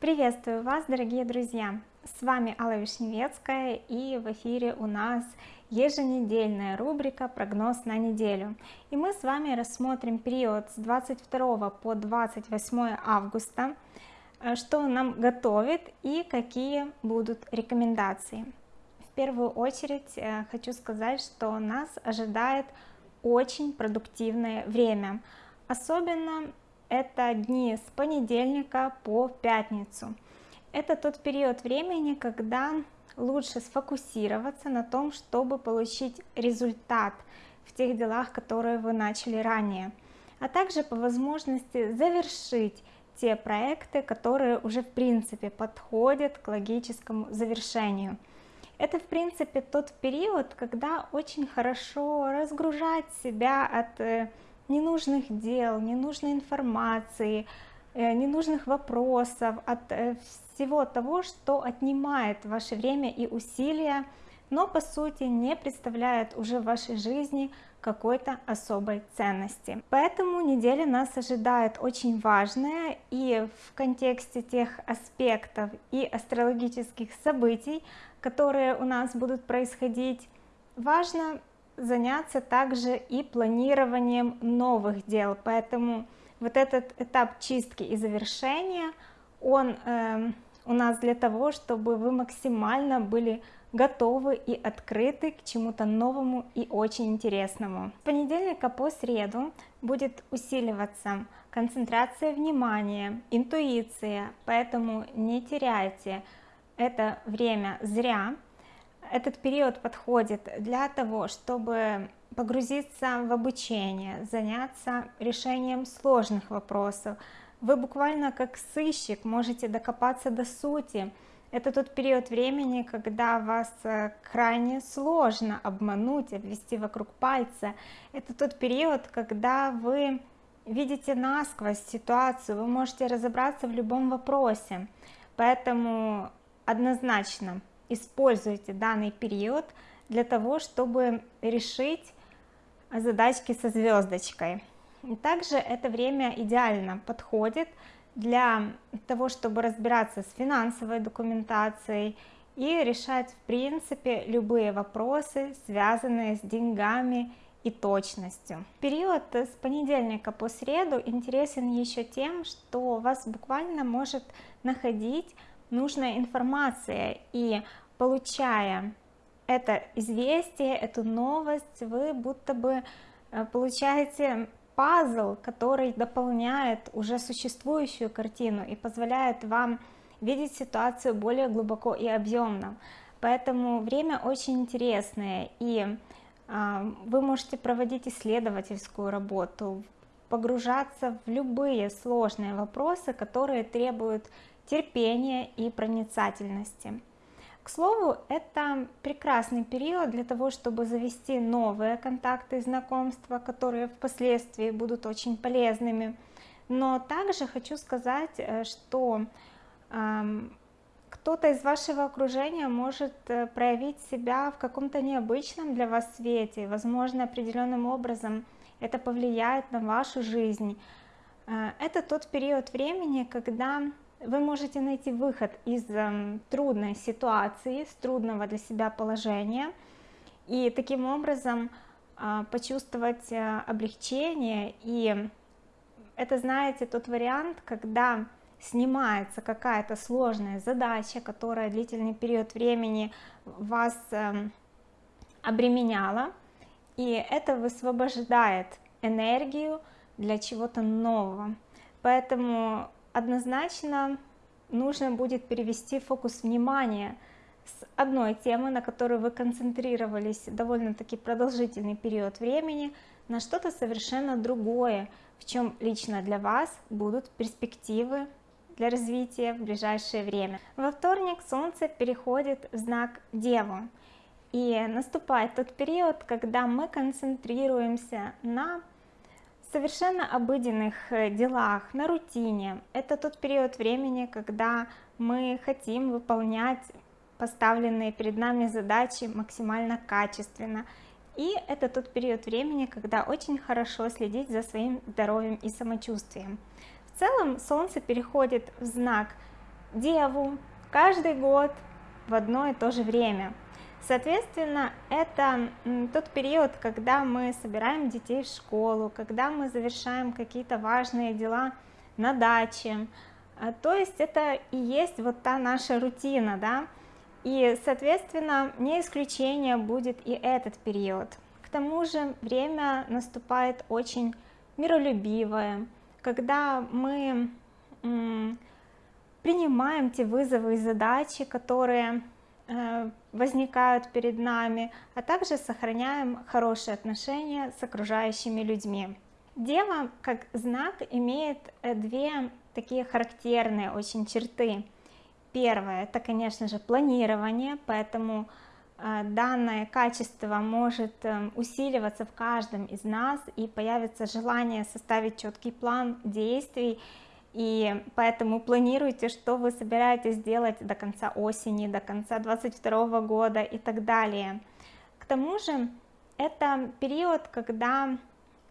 Приветствую вас, дорогие друзья! С вами Алла Вишневецкая и в эфире у нас еженедельная рубрика «Прогноз на неделю». И мы с вами рассмотрим период с 22 по 28 августа, э, что нам готовит и какие будут рекомендации. В первую очередь э, хочу сказать, что нас ожидает очень продуктивное время. Особенно это дни с понедельника по пятницу. Это тот период времени, когда лучше сфокусироваться на том, чтобы получить результат в тех делах, которые вы начали ранее, а также по возможности завершить те проекты, которые уже в принципе подходят к логическому завершению. Это в принципе тот период, когда очень хорошо разгружать себя от э, ненужных дел, ненужной информации, э, ненужных вопросов, от э, всего того, что отнимает ваше время и усилия, но по сути не представляет уже в вашей жизни какой-то особой ценности. Поэтому неделя нас ожидает очень важная и в контексте тех аспектов и астрологических событий, которые у нас будут происходить, важно заняться также и планированием новых дел, поэтому вот этот этап чистки и завершения, он э, у нас для того, чтобы вы максимально были готовы и открыты к чему-то новому и очень интересному. С понедельника по среду будет усиливаться концентрация внимания, интуиция, поэтому не теряйте это время зря, этот период подходит для того, чтобы погрузиться в обучение, заняться решением сложных вопросов. Вы буквально как сыщик можете докопаться до сути. Это тот период времени, когда вас э, крайне сложно обмануть, обвести вокруг пальца. Это тот период, когда вы видите насквозь ситуацию, вы можете разобраться в любом вопросе. Поэтому однозначно используйте данный период для того, чтобы решить задачки со звездочкой. И также это время идеально подходит для того, чтобы разбираться с финансовой документацией и решать в принципе любые вопросы, связанные с деньгами и точностью. Период с понедельника по среду интересен еще тем, что вас буквально может находить нужная информация и получая это известие, эту новость, вы будто бы э, получаете пазл, который дополняет уже существующую картину и позволяет вам видеть ситуацию более глубоко и объемно. Поэтому время очень интересное, и э, вы можете проводить исследовательскую работу, погружаться в любые сложные вопросы, которые требуют терпения и проницательности. К слову, это прекрасный период для того, чтобы завести новые контакты и знакомства, которые впоследствии будут очень полезными. Но также хочу сказать, э, что кто-то из вашего окружения может э, проявить себя в каком-то необычном для вас свете, возможно, определенным образом это повлияет на вашу жизнь. Э, это тот период времени, когда вы можете найти выход из эм, трудной ситуации, с трудного для себя положения, и таким образом а, почувствовать э, облегчение. И это, знаете, тот вариант, когда снимается какая-то сложная задача, которая длительный период времени вас эм, обременяла, и это высвобождает энергию для чего-то нового. Поэтому однозначно нужно будет перевести фокус внимания с одной темы, на которую вы концентрировались довольно-таки продолжительный период времени, на что-то совершенно другое, в чем лично для вас будут перспективы для развития в ближайшее время. Во вторник Солнце переходит в знак Деву, и наступает тот период, когда мы концентрируемся на совершенно обыденных э, делах, на рутине. Это тот период времени, когда мы хотим выполнять поставленные перед нами задачи максимально качественно. И это тот период времени, когда очень хорошо следить за своим здоровьем и самочувствием. В целом Солнце переходит в знак Деву каждый год в одно и то же время. Соответственно, это тот период, когда мы собираем детей в школу, когда мы завершаем какие-то важные дела на даче. А, то есть это и есть вот та наша рутина, да, и, соответственно, не исключение будет и этот период. К тому же время наступает очень миролюбивое, когда мы принимаем те вызовы и задачи, которые возникают перед нами, а также сохраняем хорошие отношения с окружающими людьми. Дева как знак имеет э, две такие характерные очень черты. Первое, это, конечно же, планирование, поэтому э, данное качество может усиливаться в каждом из нас и появится желание составить четкий план действий и поэтому планируйте, что вы собираетесь делать до конца осени, до конца 22 года и так далее. К тому же это период, когда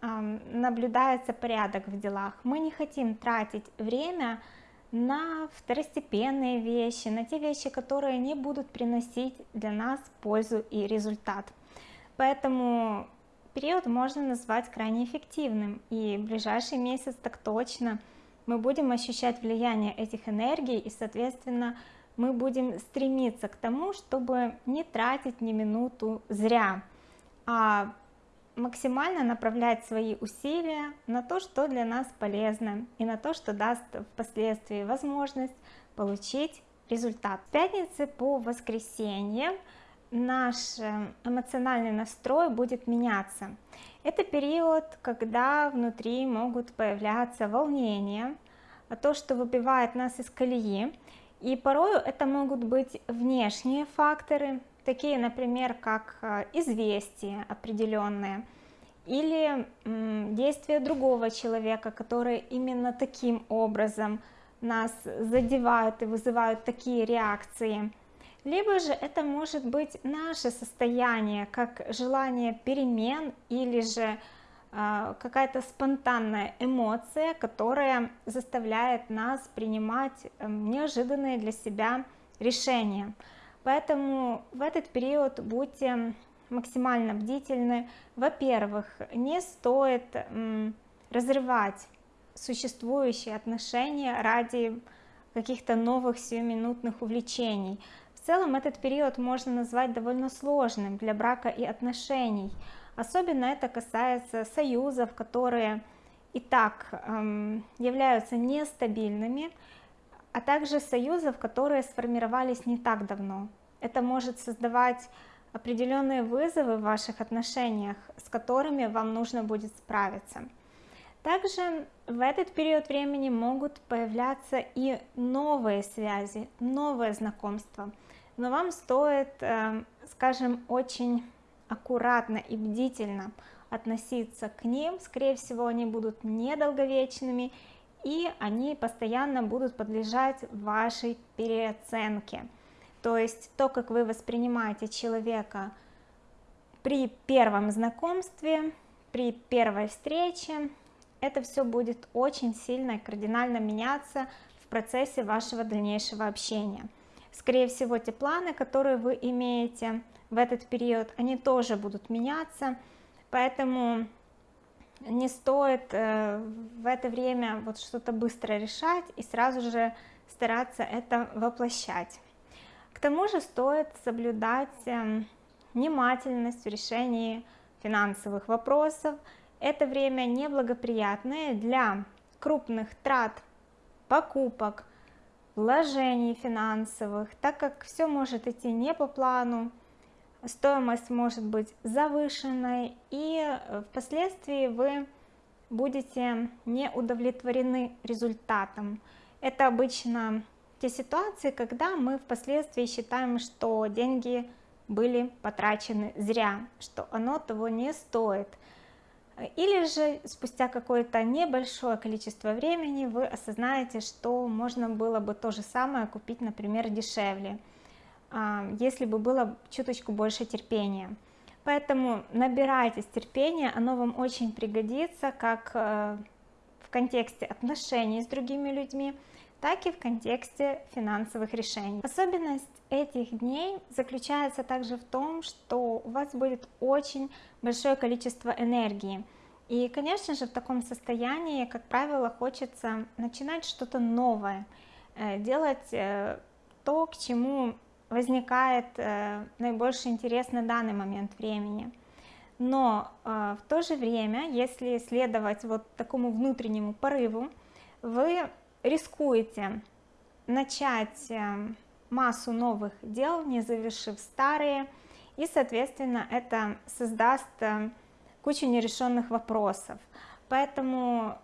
наблюдается порядок в делах. Мы не хотим тратить время на второстепенные вещи, на те вещи, которые не будут приносить для нас пользу и результат. Поэтому период можно назвать крайне эффективным, и ближайший месяц так точно – мы будем ощущать влияние этих энергий и соответственно мы будем стремиться к тому чтобы не тратить ни минуту зря а максимально направлять свои усилия на то что для нас полезно и на то что даст впоследствии возможность получить результат. С пятницы по воскресенье наш э, эмоциональный настрой будет меняться это период, когда внутри могут появляться волнения, то, что выбивает нас из колеи. И порою это могут быть внешние факторы, такие, например, как э, известия определенные, или действия другого человека, которые именно таким образом нас задевают и вызывают такие реакции либо же это может быть наше состояние, как желание перемен или же э, какая-то спонтанная эмоция, которая заставляет нас принимать э, неожиданные для себя решения. Поэтому в этот период будьте максимально бдительны. Во-первых, не стоит разрывать существующие отношения ради каких-то новых сиюминутных увлечений. В целом этот период можно назвать довольно сложным для брака и отношений. Особенно это касается союзов, которые и так эм, являются нестабильными, а также союзов, которые сформировались не так давно. Это может создавать определенные вызовы в ваших отношениях, с которыми вам нужно будет справиться. Также в этот период времени могут появляться и новые связи, новые знакомства – но вам стоит, эм, скажем, очень аккуратно и бдительно относиться к ним, скорее всего, они будут недолговечными, и они постоянно будут подлежать вашей переоценке. То есть то, как вы воспринимаете человека при первом знакомстве, при первой встрече, это все будет очень сильно и кардинально меняться в процессе вашего дальнейшего общения. Скорее всего те планы которые вы имеете в этот период они тоже будут меняться. Поэтому не стоит э, в это время вот что-то быстро решать и сразу же стараться это воплощать. К тому же стоит соблюдать эм, внимательность в решении финансовых вопросов это время неблагоприятное для крупных трат покупок вложений финансовых, так как все может идти не по плану, стоимость может быть завышенной, и впоследствии вы будете не удовлетворены результатом. Это обычно те ситуации, когда мы впоследствии считаем, что деньги были потрачены зря, что оно того не стоит – или же спустя какое-то небольшое количество времени вы осознаете, что можно было бы то же самое купить, например, дешевле, а, если бы было чуточку больше терпения. Поэтому набирайтесь терпения, оно вам очень пригодится, как э, в контексте отношений с другими людьми, так и в контексте финансовых решений. Особенность этих дней заключается также в том, что у вас будет очень большое количество энергии. И, конечно же, в таком состоянии, как правило, хочется начинать что-то новое, э, делать э, то, к чему возникает э, наибольший интерес на данный момент времени. Но в то же время, если следовать вот такому внутреннему порыву, вы рискуете начать э, массу новых дел, не завершив старые, и, соответственно, это создаст э, кучу нерешенных вопросов. Поэтому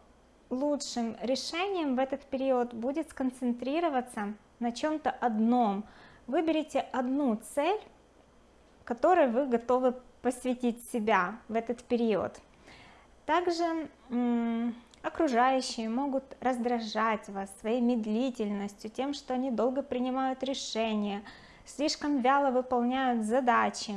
лучшим решением в этот период будет сконцентрироваться на чем-то одном. Выберите одну цель, которой вы готовы посвятить себя в этот период. Также Окружающие могут раздражать вас своей медлительностью, тем, что они долго принимают решения, слишком вяло выполняют задачи.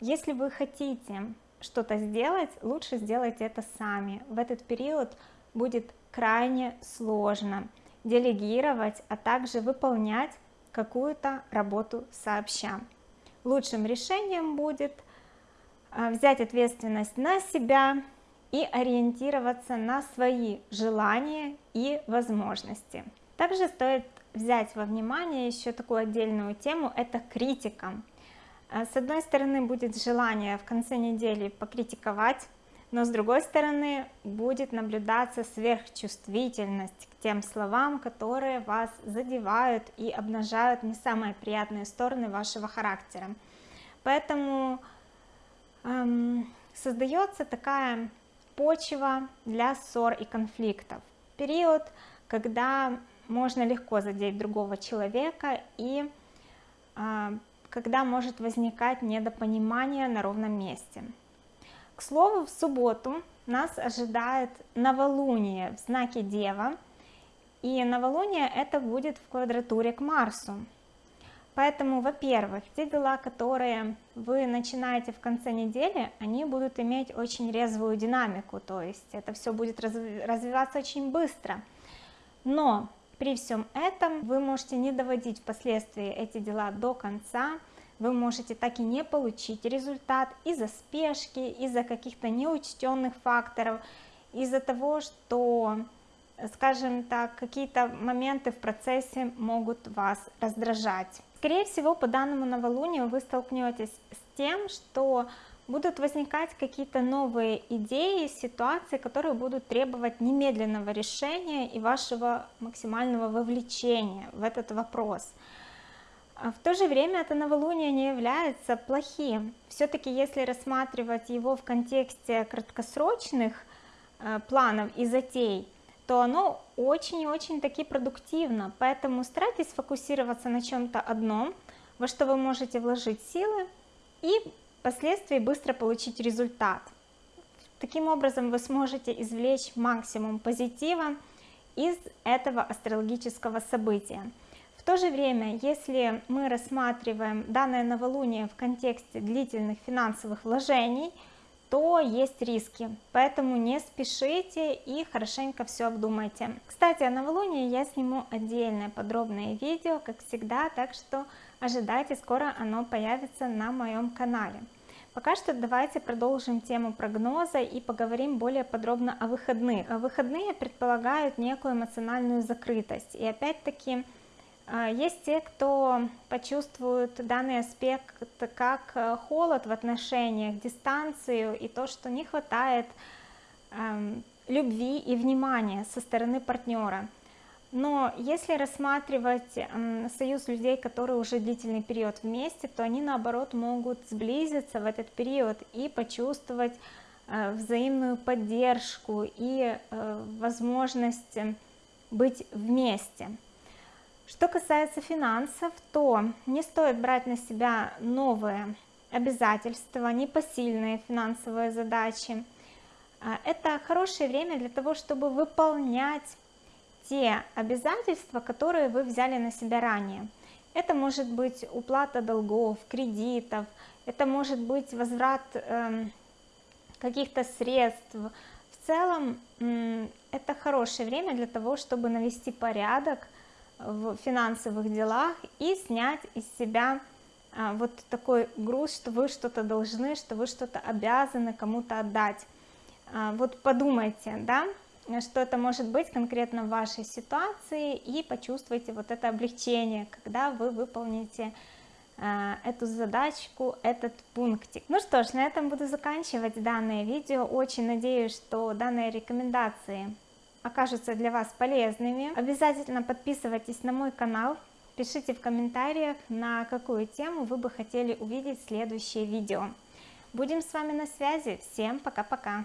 Если вы хотите что-то сделать, лучше сделайте это сами. В этот период будет крайне сложно делегировать, а также выполнять какую-то работу сообща. Лучшим решением будет а, взять ответственность на себя, и ориентироваться на свои желания и возможности. Также стоит взять во внимание еще такую отдельную тему, это критика. А, с одной стороны будет желание в конце недели покритиковать, но с другой стороны будет наблюдаться сверхчувствительность к тем словам, которые вас задевают и обнажают не самые приятные стороны вашего характера. Поэтому эм, создается такая почва для ссор и конфликтов. Период, когда можно легко задеть другого человека и э, когда может возникать недопонимание на ровном месте. К слову, в субботу нас ожидает новолуние в знаке Дева, и новолуние это будет в квадратуре к Марсу. Поэтому, во-первых, те дела, которые вы начинаете в конце недели, они будут иметь очень резвую динамику, то есть это все будет развиваться очень быстро. Но при всем этом вы можете не доводить впоследствии эти дела до конца, вы можете так и не получить результат из-за спешки, из-за каких-то неучтенных факторов, из-за того, что, скажем так, какие-то моменты в процессе могут вас раздражать. Скорее всего, по данному новолунию вы столкнетесь с тем, что будут возникать какие-то новые идеи, ситуации, которые будут требовать немедленного решения и вашего максимального вовлечения в этот вопрос. А в то же время это новолуние не является плохим. Все-таки если рассматривать его в контексте краткосрочных э, планов и затей, то оно очень и очень таки продуктивно, поэтому старайтесь фокусироваться на чем-то одном, во что вы можете вложить силы и впоследствии быстро получить результат. Таким образом вы сможете извлечь максимум позитива из этого астрологического события. В то же время, если мы рассматриваем данное новолуние в контексте длительных финансовых вложений – то есть риски, поэтому не спешите и хорошенько все обдумайте. Кстати, о новолунии я сниму отдельное подробное видео, как всегда, так что ожидайте, скоро оно появится на моем канале. Пока что давайте продолжим тему прогноза и поговорим более подробно о выходных. Выходные предполагают некую эмоциональную закрытость, и опять-таки есть те, кто почувствует данный аспект как э, холод в отношениях, дистанцию и то, что не хватает эм, любви и внимания со стороны партнера. Но если рассматривать эм, союз людей, которые уже длительный период вместе, то они наоборот могут сблизиться в этот период и почувствовать э, взаимную поддержку и э, возможность быть вместе. Что касается финансов, то не стоит брать на себя новые обязательства, непосильные финансовые задачи. А, это хорошее время для того, чтобы выполнять те обязательства, которые вы взяли на себя ранее. Это может быть уплата долгов, кредитов, это может быть возврат э, каких-то средств. В целом, это хорошее время для того, чтобы навести порядок в финансовых делах и снять из себя а, вот такой груз, что вы что-то должны, что вы что-то обязаны кому-то отдать. А, вот подумайте, да, что это может быть конкретно в вашей ситуации и почувствуйте вот это облегчение, когда вы выполните а, эту задачку, этот пунктик. Ну что ж, на этом буду заканчивать данное видео. Очень надеюсь, что данные рекомендации окажутся для вас полезными. Обязательно подписывайтесь на мой канал, пишите в комментариях, на какую тему вы бы хотели увидеть следующее видео. Будем с вами на связи. Всем пока-пока.